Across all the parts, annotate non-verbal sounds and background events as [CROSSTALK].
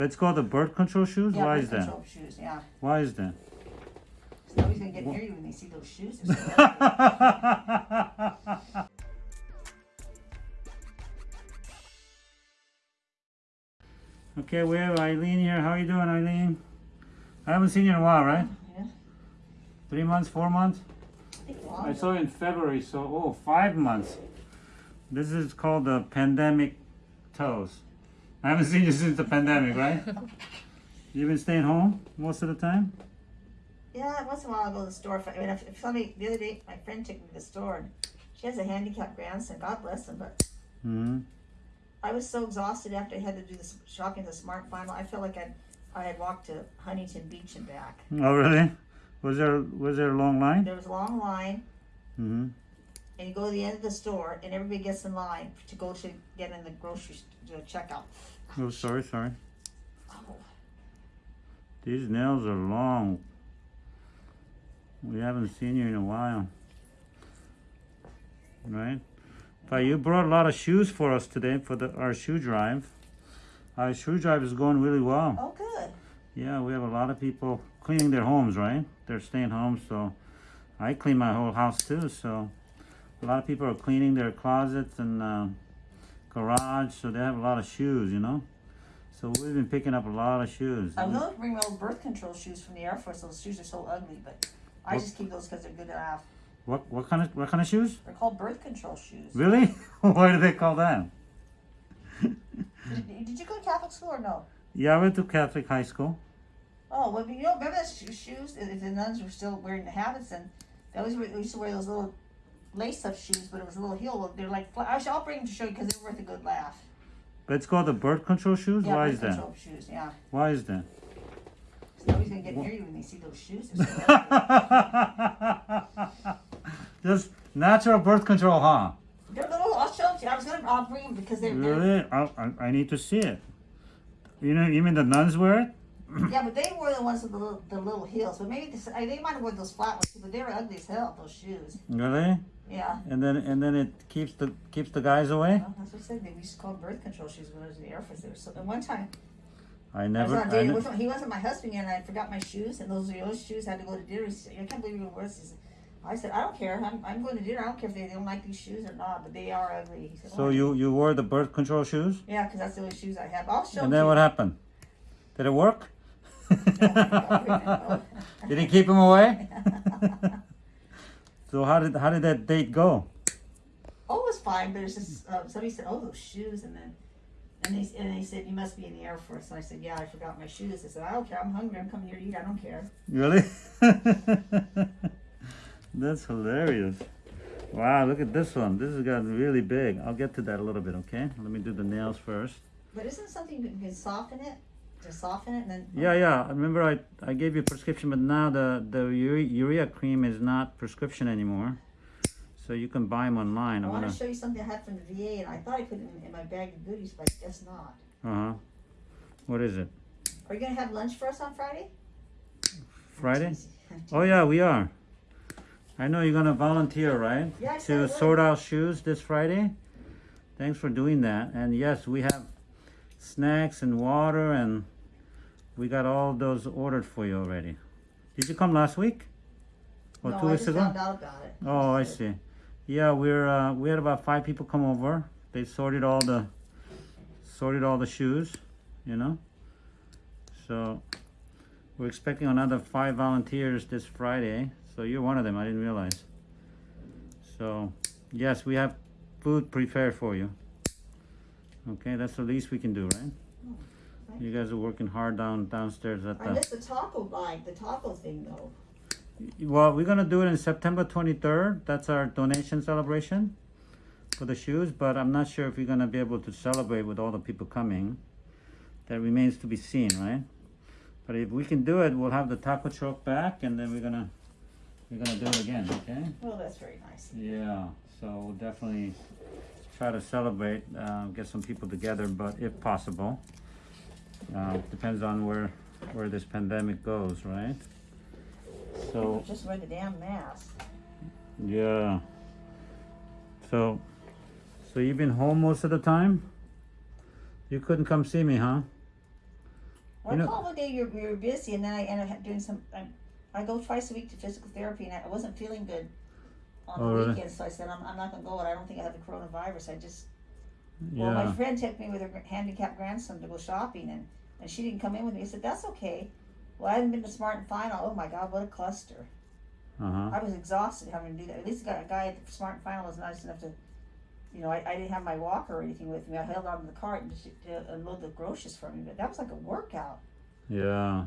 It's call the birth control shoes? Yeah, Why birth is that? shoes, yeah. Why is that? So nobody's gonna get near you when they see those shoes. They're so [LAUGHS] ugly. okay, we have Eileen here. How are you doing, Eileen? I haven't seen you in a while, right? Yeah. Three months, four months? I I saw you in February, so oh, five months. This is called the pandemic toes. I haven't seen you since the pandemic, right? [LAUGHS] You've been staying home most of the time? Yeah, once in a while I'll go to the store. I mean, if, if somebody, the other day, my friend took me to the store and she has a handicapped grandson, God bless him, but hmm I was so exhausted after I had to do this shopping, the smart final. I felt like I'd, I had walked to Huntington Beach and back. Oh, really? Was there was there a long line? There was a long line, hmm and you go to the end of the store, and everybody gets in line to go to get in the grocery to checkout. Oh, sorry, sorry. These nails are long. We haven't seen you in a while. Right? But you brought a lot of shoes for us today for the our shoe drive. Our shoe drive is going really well. oh, good. Yeah, we have a lot of people cleaning their homes, right? They're staying home, so I clean my whole house too. So a lot of people are cleaning their closets and uh, garage, so they have a lot of shoes, you know. So we've been picking up a lot of shoes. I to bring my old birth control shoes from the Air Force. Those shoes are so ugly, but I What- just keep those because they're good to have. What what kind of what kind of shoes? They're called birth control shoes. Really? [LAUGHS] Why do they call them? Did, did you go to Catholic school or no? Yeah, I went to Catholic high school. Oh, well, you know, remember those shoes? If the nuns were still wearing the habits, and they always they used to wear those little lace-up shoes, but it was a little heel. They're like, Actually, I'll bring them to show you because they're worth a good laugh. But it's called the birth control shoes? Yeah, Why birth is that? control shoes. Yeah, Why is that? so nobody's gonna get near you when they see those shoes. [LAUGHS] Just natural birth control, huh? they're little. I'll show them to you. I was gonna. I'll bring them because they're. they're Really? I, I, I need to see it. You know, even the nuns wear it? Yeah, but they were the ones with the little, the little heels. But maybe this, I, they might have worn those flat ones too. But they were ugly as hell. Those shoes. Really? Yeah. And then and then it keeps the keeps the guys away. Well, that's what I said. They used to call birth control shoes when I was in the Air Force. They were so. And one time. I I was never. on I with. He wasn't my husband yet, and I forgot my shoes, and those those shoes had to go to dinner. He said, I can't believe to He said, I said, I don't care. I'm, I'm going to dinner. I don't care if they don't like these shoes or not, but they are ugly. He said, so "Oh." you you wore the birth control shoes, Yeah, because that's the only shoes I have. I'll show and you. then what happened? Did it work? No. Did he keep him away? [LAUGHS] so how did how did that date go? oh, it was fine, but it's just, uh, somebody said, oh, those shoes, and then, and they, and they said, you must be in the Air Force. And I said, yeah, I forgot my shoes. I said, I don't care. I'm hungry. I'm coming here to eat. I don't care. Really? [LAUGHS] That's hilarious. Wow, look at this one. This has gotten really big. I'll get to that a little bit, okay? Let me do the nails first. But isn't something you can soften it? To soften it, and then. Yeah, yeah. I Remember, I, I gave you a prescription, but now the, the urea, cream is not prescription anymore. So you can buy them online. I I'm want gonna. show you something I had from the VA, and I thought I put it in, in my bag of goodies, but I guess not. Uh huh. What is it? Are you gonna have lunch for us on Friday? Friday? [LAUGHS] Oh yeah, we are. I know you're gonna volunteer, right? Yeah, I To sort out shoes this Friday. Thanks for doing that. And yes, we have snacks and water, and we got all those ordered for you already. Did you come last week? Or no, two I weeks ago? found out about it. Oh, I see. Yeah, we're uh, we had about five people come over. They sorted all the sorted all the shoes, you know. So we're expecting another five volunteers this Friday. So you're one of them. I didn't realize. So yes, we have food prepared for you. Okay, that's the least we can do, right? You guys are working hard down downstairs at I missed the taco line, the taco thing though. Well, we're gonna do it in September 23rd. That's our donation celebration for the shoes, but I'm not sure if we're gonna be able to celebrate with all the people coming. That remains to be seen, right? But if we can do it, we'll have the taco truck back, and then we're gonna we're gonna do it again, okay? Well, that's very nice. Yeah. So we'll definitely try to celebrate, uh, get some people together, but if possible, uh, depends on where where this pandemic goes, right? So. Just wear the damn mask. Yeah. So, so you've been home most of the time? You couldn't come see me, huh? Well, You know- called one day you're, you're busy, and then I end up doing some. I, I go twice a week to physical therapy, and I wasn't feeling good on Oh, the really? weekend, so I said I'm, I'm not gonna go. And I don't think I have the coronavirus. I just well, my friend took me with her handicapped grandson to go shopping, and and she didn't come in with me. I said that's okay. Well, I hadn't been to Smart and Final. Oh my God, what a cluster! Uh huh. I was exhausted having to do that. At least a guy, a guy at Smart and Final was nice enough to, you know, I, I didn't have my walker or anything with me. I held on to the cart and just to unload the groceries for me. But that was like a workout. Yeah.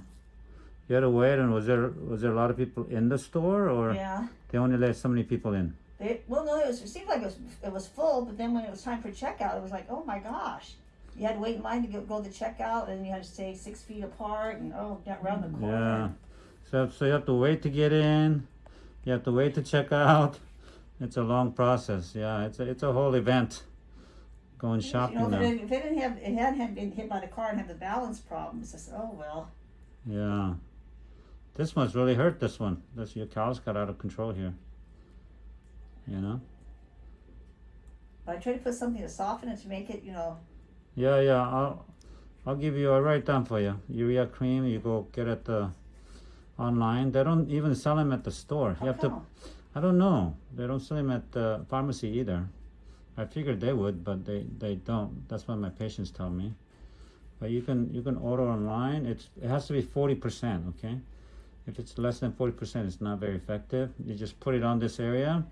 You had to wait, and was there was there a lot of people in the store, or Yeah. they only let so many people in? They, well, no, it was. It seemed like it was. It was full, but then when it was time for checkout, it was like, oh my gosh, you had to wait in line to go, go to checkout, and you had to stay six feet apart, and oh, down around the corner. Yeah. So so you have to wait to get in. You have to wait to check out. It's a long process. Yeah, it's a it's a whole event. Going You shopping know, if it, now. didn't- if it didn't have, it hadn't been hit by the car and had the balance problems. I said, oh well. Yeah. This one's really hurt. This one. This your callus got out of control here. You know. But I try to put something to soften it to make it, you know. Yeah, yeah. I'll I'll give you a write down for you. Urea cream. You go get it uh, online. They don't even sell them at the store. How you have to. I don't know. They don't sell them at the pharmacy either. I figured they would, but they, they don't. That's what my patients tell me. But you can you can order online. It's it has to be forty percent. Okay, if it's less than forty percent, it's not very effective. You just put it on this area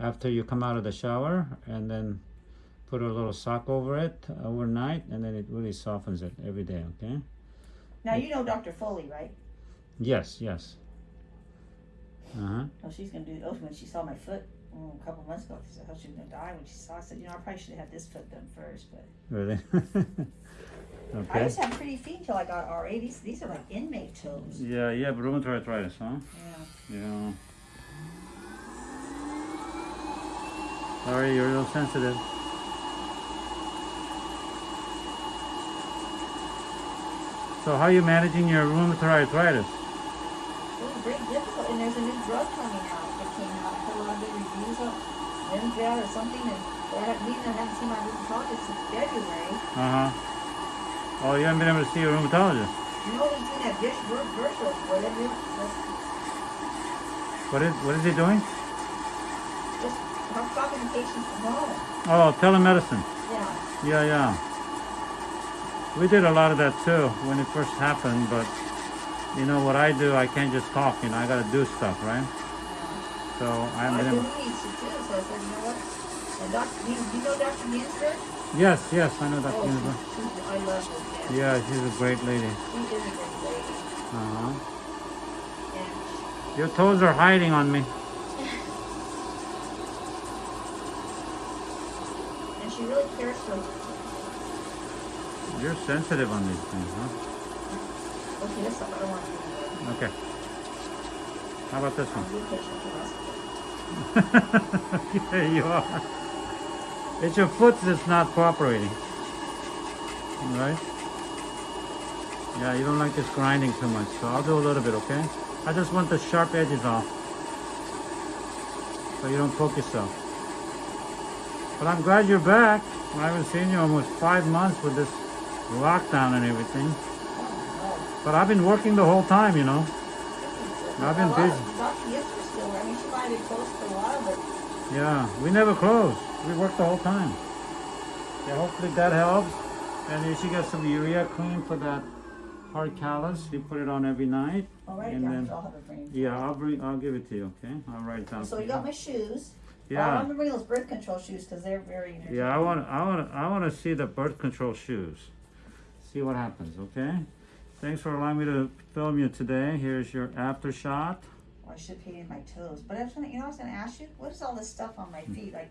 after you come out of the shower, and then put a little sock over it overnight, and then it really softens it every day. Okay. Now you know Dr. Foley, right? Yes. Yes. Uh huh. Oh, she's gonna do. Oh, when she saw my foot oh, a couple months ago, she said, "Oh, she was gonna die." When she saw, I said, "You know, I probably should have had this foot done first, but Really. [LAUGHS] okay I used to have pretty feet until I got RA. These these are like inmate toes. Yeah, yeah, rheumatoid arthritis, huh? Yeah. Yeah. Sorry, you're real sensitive. So how are you managing your rheumatoid arthritis? It was very difficult, and there's a new drug coming out that came out. I heard a lot of good reviews on Limfjell or something, and I haven't, I haven't seen my rheumatologist since February. Uh-huh. Oh, you haven't been able to see a rheumatologist. You know he's doing that vir- virtual, whatever, What is what is he doing? just I'm talking to patients. Oh, telemedicine. Yeah. Yeah, yeah. We did a lot of that too when it first happened, but you know what I do, I can't just talk, you know, I gotta do stuff, right? So I haven't been do able needs to too, so I said, you know what? And Dr. Do you, do you know Dr. Ginsburg? Yes, yes, I know that. Oh, she, she's, I love her. Yeah. Yeah, she's a great lady. She is a great lady. Uh-huh. Your toes are hiding on me. She really cares for You're sensitive on these things, huh? Okay, this I don't want to. Okay. How about this one? be a patient for the rest of it. [LAUGHS] there you are. It's your foot that's not cooperating. Right? Yeah, you don't like this grinding too much, so I'll do a little bit, okay? I just want the sharp edges off. So you don't poke yourself. But I'm glad you're back. I haven't seen you almost five months with this lockdown and everything. But I've been working the whole time, you know. I've been A lot of- busy. Dr. Ginsburg's still there. I mean, she might have been closed for a while, but Yeah, we never close. We work the whole time. Yeah, hopefully that helps. And you should get some urea cream for that hard callus. You put it on every night. all right, And yeah, then- I'll have her bring. Yeah, I'll bring. I'll give it to you. Okay, I'll write it down. So you got my shoes. I Yeah, want to bring those birth control shoes because they're very. yeah. I want. I want. I want to see the birth control shoes. See what happens. Okay. Thanks for allowing me to film you today. Here's your after shot. Well, I should have in my toes, but I was gonna, you know, I was gonna ask you, what is all this stuff on my feet? Like